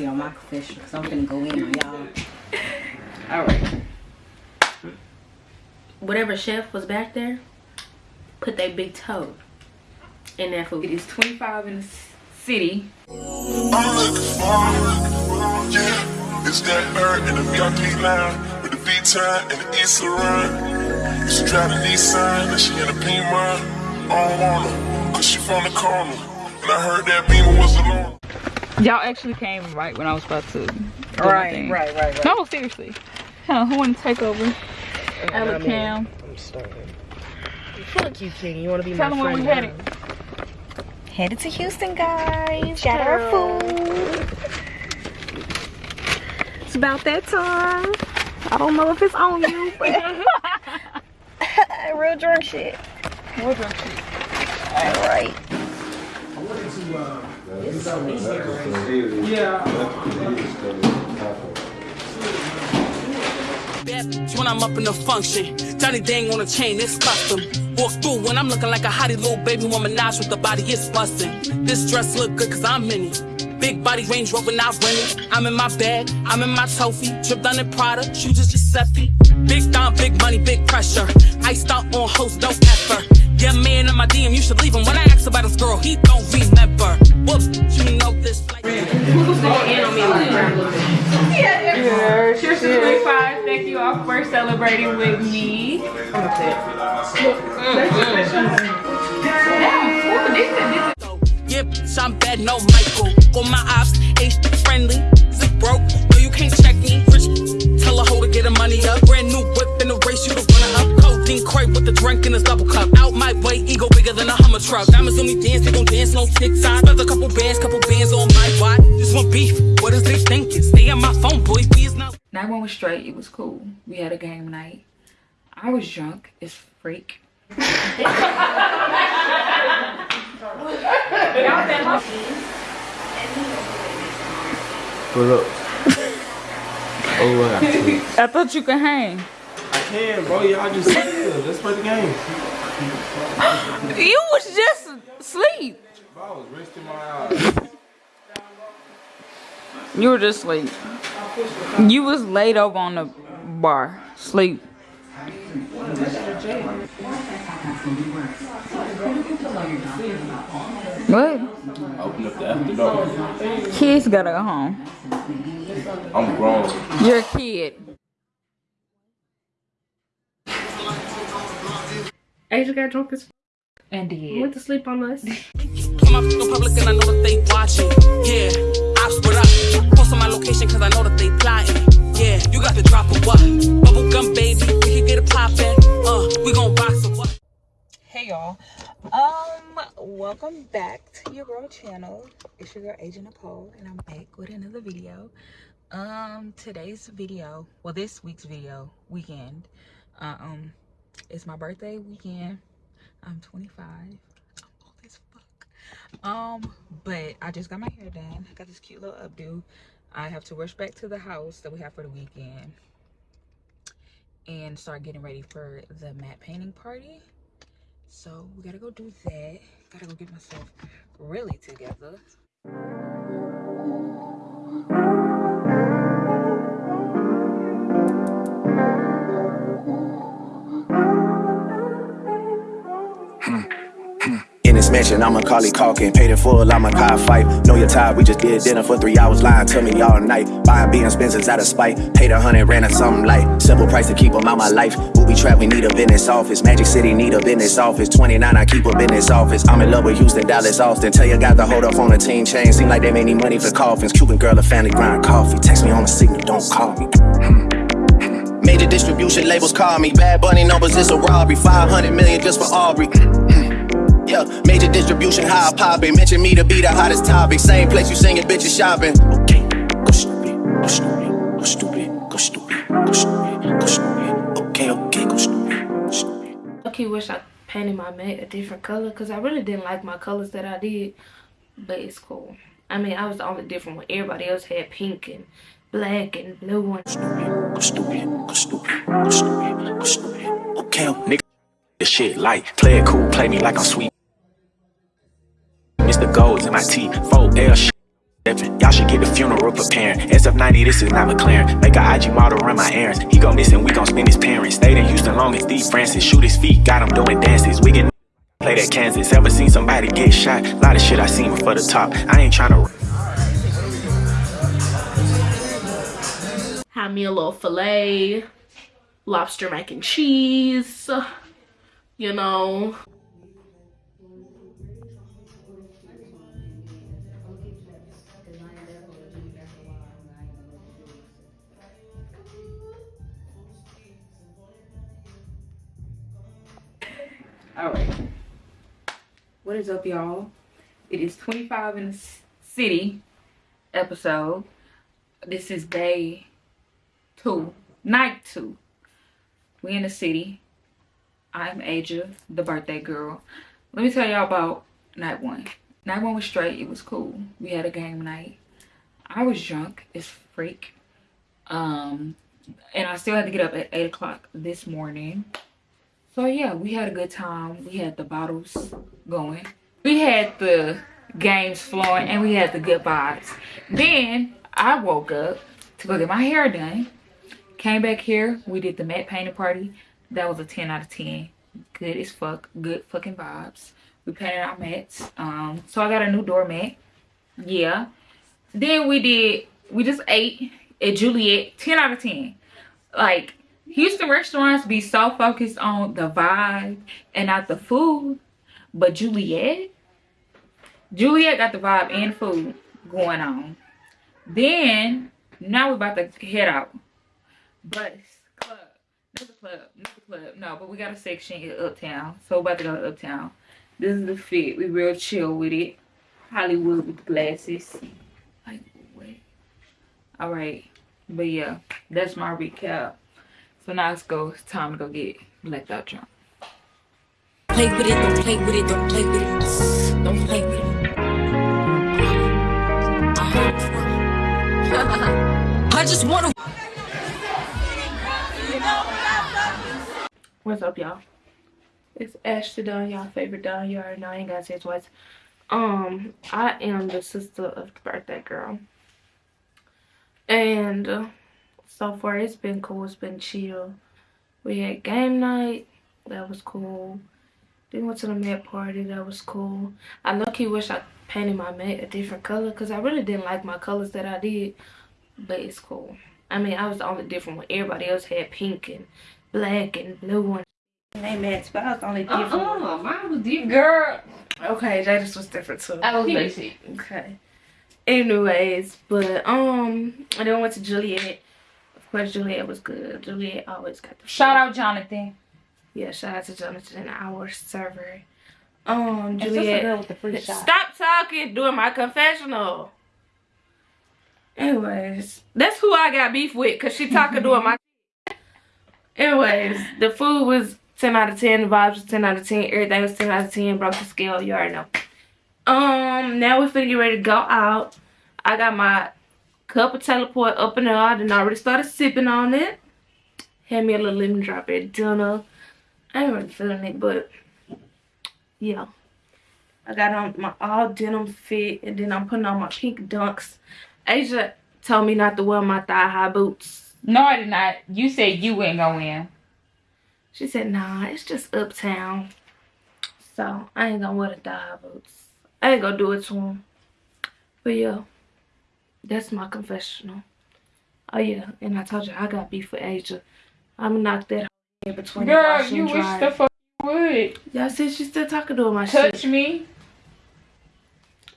privacy on my confession because I'm gonna go in on y'all. All right. Whatever chef was back there, put that big toe in that food. It is 25 in the city. I'm looking for, yeah. It's that bird in the VIP line with the V-time and the East run. Used to drive the Nissan, and she in a Pima. I don't want her, cause she from the corner. And I heard that Beamer was alone. Y'all actually came right when I was about to. do my Right, right, right, right. No, seriously. Huh, who want to take over? Ella Cam. I'm starting. Fuck you, King. You wanna be Tell my friend? Tell them where friend? we headed. Headed to Houston, guys. Shout our food. It's about that time. I don't know if it's on you, but real drunk shit. Real drunk shit. All right. That's when I'm up in the function. Johnny Dang on a chain, it's custom. Walk through when I'm looking like a hottie little baby woman Nash with the body, it's bustin'. This dress look good cause I'm in it. Big body Range Rover, not rented. I'm in my bag, I'm in my trophy. Trip down in Prada, shoes is Giuseppe. Big down, big money, big pressure. Iced out on host, no effort. Yeah, man in my DM, you should leave him. When I ask about his girl, he don't remember. Whoop, you know this. Like Who's going in on me like Yeah, cheers to 25. Thank you all for celebrating with me. Yeah, bitch, I'm bad, no Michael. On my ops, H friendly. Zip broke, no, you can't check me. Rich, tell a hoe to get her money up. Brand new whip in the race, you the runner up. Codeine crate with the drink in his double cup. Out my way, ego bigger than a Hummer truck. Diamonds on me dance, they gon' dance on TikTok. Spent a couple bands, couple bands on my watch. This one beef, what is they thinking? Stay on my phone, boy, please not. Night one was straight. It was cool. We had a game night. I was drunk as freak. Pull up. oh, I thought you could hang. I can, bro. Y'all just. Let's play the game. You was just asleep. Bro, I was resting my eyes. You were just asleep. You was laid over on the bar, sleep. What? Open up the after door. Kids gotta go home. I'm grown. You're a kid. Asia got drunk as And did. went to sleep on us. I'm up in public and I know that they watching. Yeah, ops what up. Post on my location cause I know that they plotting. Yeah, you got the drop of what? Bubble gum baby, we can get it poppin'. Uh, we gon' box of what? Hey y'all. Um, welcome back to your girl channel. It's your girl Asia Nicole and I'm back with another video. Um, today's video, well this week's video, weekend. Uh, um, it's my birthday weekend. I'm 25. I'm old as fuck. Um, but I just got my hair done. I got this cute little updo. I have to rush back to the house that we have for the weekend and start getting ready for the matte painting party. So we gotta go do that. Gotta go get myself really together. Mansion, I'm Macaulay Culkin. Paid in full, I'm a car fight. Know you're tired, we just did dinner for three hours. Lying to me all night. Buying being Spencers out of spite. Paid a hundred, ran or something light. Simple price to keep them out my life. Booby trap, we need a business office. Magic City need a business office. 29, I keep a business office. I'm in love with Houston, Dallas, Austin. Tell you got the hold up on a team chain. Seem like they made me money for coffins. Cuban girl, a family grind coffee. Text me on the signal, don't call me. Hmm. Major distribution labels call me. Bad Bunny numbers, it's a robbery. 500 million just for Aubrey. Hmm. Yeah, major distribution, how I poppin'. Mention me to be the hottest topic. Same place you singing, bitches shopping. Okay, go stupid, go stupid, go stupid, go stupid, go stupid, go stupid. Okay, okay, go stupid, stupid. Okay, wish I painted my matte a different color because I really didn't like my colors that I did, but it's cool. I mean, I was the only different one. Everybody else had pink and black and blue and Go stupid, go stupid, go stupid, go stupid. Okay, nigga, this shit light. Play it cool, play me like I'm sweet. Mr. Golds in my teeth, 4L shit. Y'all should get the funeral preparing. SF90, this is not McLaren. Make a IG model run my errands. He gon' miss and we gon' spend his parents. Stayed in Houston long as Steve Francis. Shoot his feet, got him doing dances. We can play that Kansas. Ever seen somebody get shot? Lot of shit I seen before the top. I ain't tryna. Had me a little filet, lobster mac and cheese, you know. All right. What is up y'all? It is 25 in the city episode. This is day two night two. We in the city. I'm asia the birthday girl. Let me tell y'all about night one. Night one was straight. It was cool. We had a game night. I was drunk as freak. Um and i still had to get up at eight o'clock this morning so yeah we had a good time. We had the bottles going. We had the games flowing and we had the good vibes. Then i woke up to go get my hair done. Came back here. We did the matte painting party. That was a 10 out of 10 good as fuck. Good fucking vibes. We painted our mats. Um so i got a new doormat yeah. Then we did we just ate at juliet. 10 out of 10 like Houston restaurants be so focused on the vibe and not the food. But Juliet, Juliet got the vibe and food going on. Then, now we're about to head out. But club, another club, another club. No, but we got a section in Uptown. So we're about to go to Uptown. This is the fit. We real chill with it. Hollywood with the glasses. Like, wait. All right. But yeah, that's my recap. So now let's go. Time to go get blacked out drunk. Play with it, don't play with it, don't play with it. Don't play with it. Uh-huh. I just wanna. What's up, y'all? It's Ashley Dunn, y'all favorite Dunn. You already know I ain't gotta say it twice. Um, I am the sister of the birthday girl. And uh, so far it's been cool. It's been chill. We had game night. That was cool. Then went to the mat party. That was cool. I lucky wish i painted my mat a different color because i really didn't like my colors that i did but it's cool. I mean i was the only different one. Everybody else had pink and black and blue and they mats but i was the only different uh -uh, mine was different. Girl. Okay that was different too. I was basic. Okay. Anyways but um and then I went to juliet but Juliet was good. Juliet always got the Shout out Jonathan. Yeah, shout out to Jonathan, our server. Um, Juliet. with the free shot. Stop talking, doing my confessional. Anyways, that's who I got beef with because she talking doing my. Anyways, the food was 10 out of 10. The vibes was 10 out of 10. Everything was 10 out of 10. Broke the scale. You already know. Um, now we're finna get ready to go out. I got my cup of Taylor Port up and out and I already started sipping on it. Had me a little lemon drop at dinner. I ain't really feeling it, but yeah. I got on my all denim fit and then I'm putting on my pink dunks. Asia told me not to wear my thigh high boots. No, I did not. You said you ain't go in. She said, nah, it's just uptown. So I ain't gonna wear the thigh high boots. I ain't gonna do it to him. But yeah. That's my confessional. Oh yeah, and I told you I got beef with Asia. I'ma knock that in between Girl, you wish the fuck would. Y'all said she's still talking to my Touch shit. me.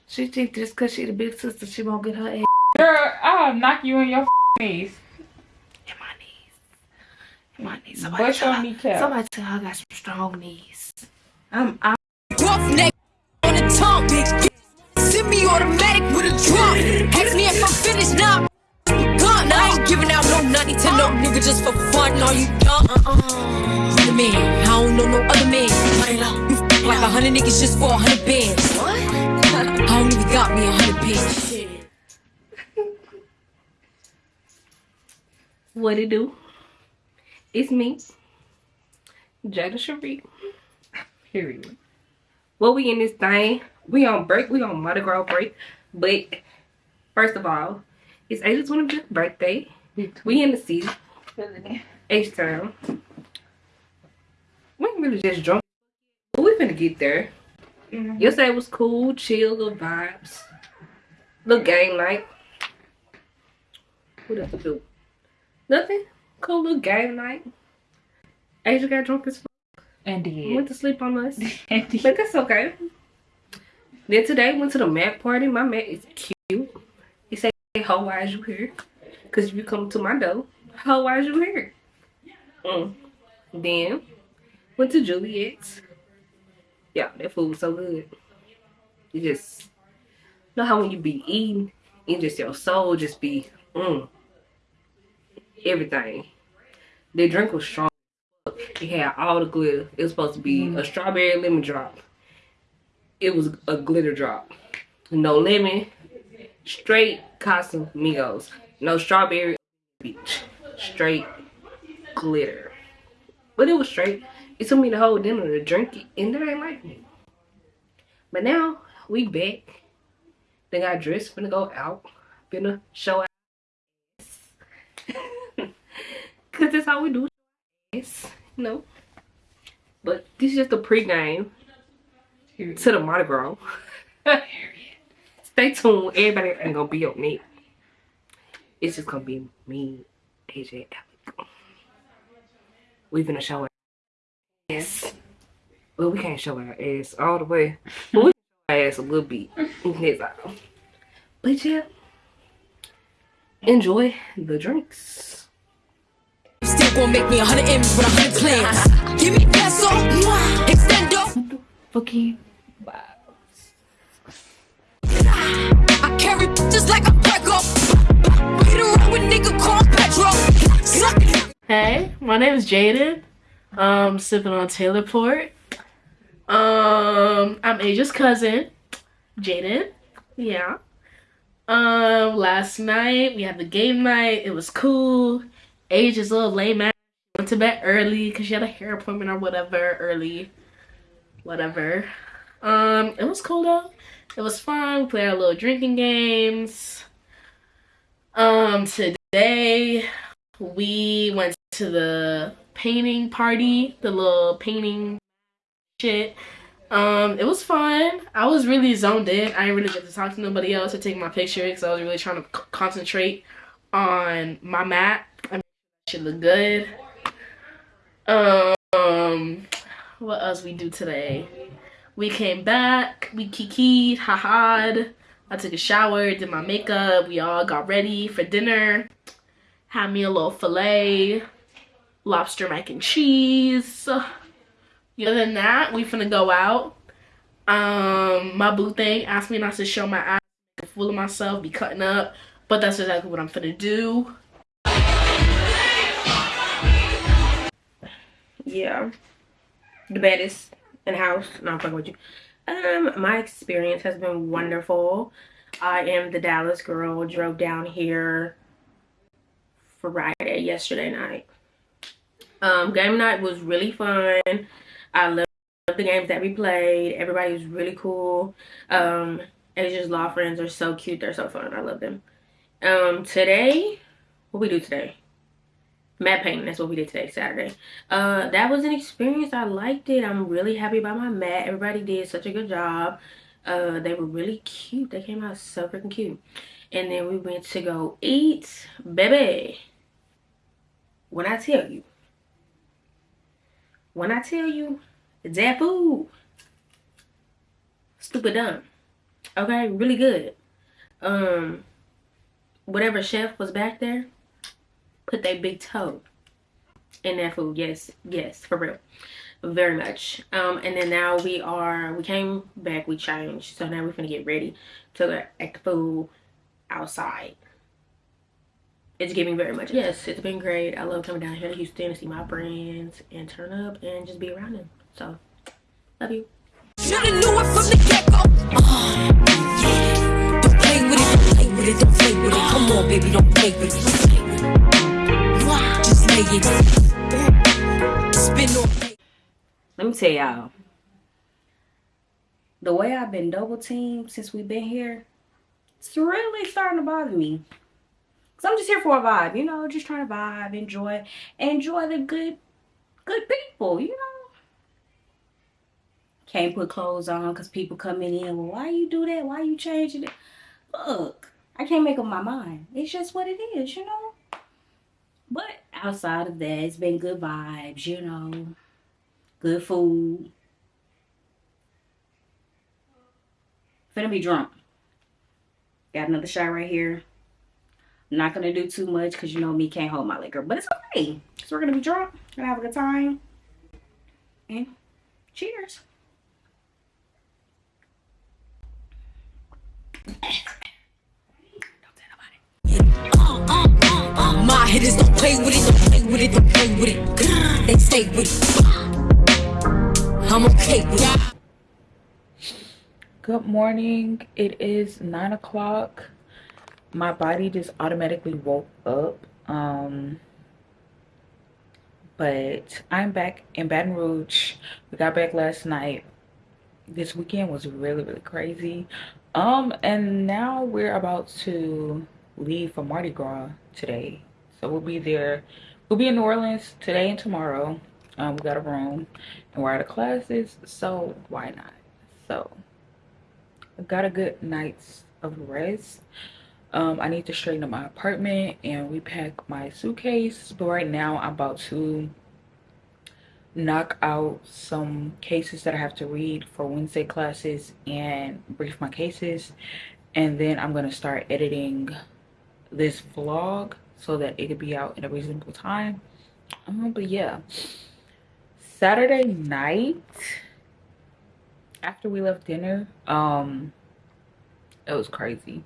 She think just cause she the big sister, she won't get her ass. Girl, I'll knock you on your knees. In my knees. In my knees. Somebody Bust tell your her, kneecap. somebody tell her I got some strong knees. I'm I'm Rough neck on the tongue, big Semi automatic with a. Ask me if I'm finished now. Gun. I ain't giving out no nutty to no nigga just for fun. Are you dumb? Uh-uh. Other man, I don't know no other man. You like a hundred niggas just for a hundred bands. What? I don't even got me a hundred bands. what it do? It's me. Jada Cherie. Period. Well, we in this thing. We on break. We on Mardi Gras break. But First of all, it's Asia's 25th birthday. We in the city. H Town. We ain't really just drunk. But we finna get there. Mhm. Yesterday was cool, chill, little vibes. Little game night. What else to do? Nothing. Cool little game night. Asia got drunk as fuck. And did. Went to sleep on us. But that's okay. Then today went to the Mac party. My Mac is cute. He said, ho, why is you here? Because if you come to my door, ho, why is you here? Mm. Then went to Juliet's. Yeah, that food was so good. You just know how when you be eating, it just your soul just be mm, everything. The drink was strong. It had all the glitter. It was supposed to be a strawberry lemon drop. It was a glitter drop. No lemon, straight Casamigos. No strawberry beach. Straight glitter. But it was straight. It took me the whole dinner to drink it, and that ain't like me. But now we back. They got dressed, finna go out, finna show out. Cause that's how we do Yes, no. But this is just a pregame to the Mardi Gras. Stay tuned. Everybody ain't gonna be on me. It's just gonna be me, AJ, Alec. We finna show our ass. Well, we can't show our ass all the way. But we can show our ass a little bit. But yeah. Enjoy the drinks. Still gonna make me a hundred M's with a hundred plans. Give me peso, extendo. Fucking carry just like a Greco. Beat around with nigga called Petro. Hey, my name is Jaden. Um, sipping on Taylor Port. Um, I'm Asia's cousin, Jaden. Yeah. Um, last night we had the game night. It was cool. Asia's a little lame ass. Went to bed early because she had a hair appointment or whatever early. Whatever. Um, it was cool though. It was fun. We played our little drinking games. Um, today we went to the painting party, the little painting shit. Um, it was fun. I was really zoned in. I didn't really get to talk to nobody else or take my picture because I was really trying to concentrate on my mat. I mean, should look good. Um, what else we do today? We came back. We kikied, ha ha I took a shower, did my makeup. We all got ready for dinner. Had me a little filet, lobster mac and cheese. Other than that, we finna go out. Um, my boo thing asked me not to show my ass, make a fool of myself, be cutting up, but that's exactly what I'm finna do. yeah the baddest in house. No i'm fucking with you. Um my experience has been wonderful. I am the dallas girl. Drove down here friday yesterday night. Um game night was really fun. I love the games that we played. Everybody was really cool. Um asia's law friends are so cute. They're so fun. I love them. Um today what we do today matte painting that's what we did today saturday. Uh that was an experience. I liked it. I'm really happy about my mat everybody did such a good job. Uh they were really cute. They came out so freaking cute. And then we went to go eat. Baby when i tell you when i tell you that food stupid dumb. Okay really good. Um whatever chef was back there put their big toe in that food yes yes for real very much um and then now we are we came back we changed so now we're gonna get ready to go act the food outside it's giving very much yes it's been great i love coming down here to houston to see my friends and turn up and just be around them so love you Shoulda knew it from the get-go. Yeah. Don't play with it, don't play with it, don't play with it. Come on, baby, don't play with it. Spin. Let me tell y'all. The way I've been double teamed since we've been here, It's really starting to bother me. Cause I'm just here for a vibe, you know, just trying to vibe, enjoy, enjoy the good, good people, you know. Can't put clothes on because people coming in. Well, why you do that? Why you changing it? Look, I can't make up my mind. It's just what it is, you know. But outside of that, it's been good vibes, you know, good food. Finna be drunk. Got another shot right here. I'm not gonna do too much because you know me can't hold my liquor, but it's okay. So we're gonna be drunk, gonna have a good time. And cheers. My hitters don't play with it, don't play with it, don't play with it. They stay with it. I'm okay with it. Good morning. It is nine o'clock. My body just automatically woke up. Um, but I'm back in Baton Rouge. We got back last night. This weekend was really, really crazy. Um, and now we're about to leave for Mardi Gras today. So we'll be there. We'll be in New Orleans today and tomorrow. Um, we got a room and we're out of classes, so why not? So I got a good night's of rest. Um, I need to straighten up my apartment and repack my suitcase. But right now I'm about to knock out some cases that I have to read for Wednesday classes and brief my cases. And then I'm going to start editing this vlog so that it could be out in a reasonable time. Um, but yeah, Saturday night after we left dinner, um, it was crazy.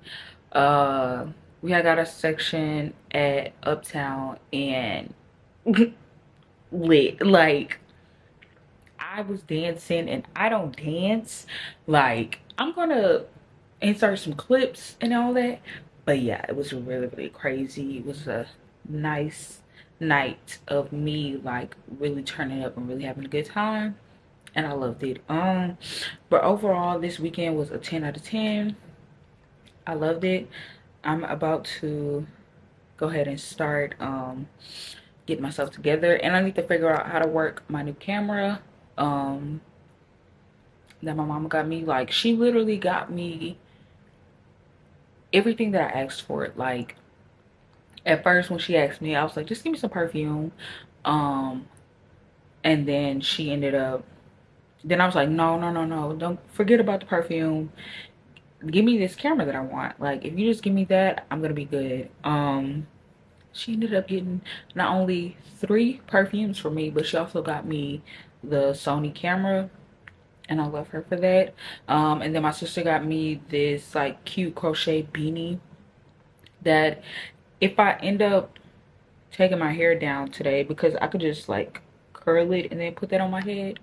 Uh, we had got a section at Uptown and lit like I was dancing and I don't dance like I'm gonna insert some clips and all that but yeah it was really really crazy. It was a nice night of me like really turning up and really having a good time and i loved it. Um but overall this weekend was a 10 out of 10 i loved it. I'm about to go ahead and start um get myself together and i need to figure out how to work my new camera um that my mama got me. Like she literally got me everything that I asked for. Like at first when she asked me, I was like, just give me some perfume. Um, and then she ended up, then I was like, no, no, no, no, don't forget about the perfume. Give me this camera that I want. Like if you just give me that, I'm gonna be good. Um, she ended up getting not only three perfumes for me, but she also got me the Sony camera and I love her for that. Um, and then my sister got me this like cute crochet beanie that if I end up taking my hair down today because I could just like curl it and then put that on my head,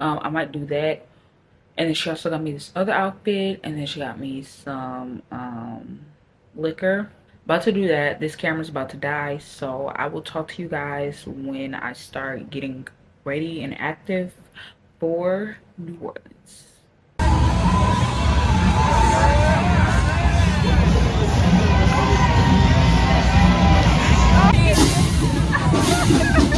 um, I might do that. And then she also got me this other outfit and then she got me some um, liquor. About to do that. This camera's about to die. So I will talk to you guys when I start getting ready and active for New Orleans.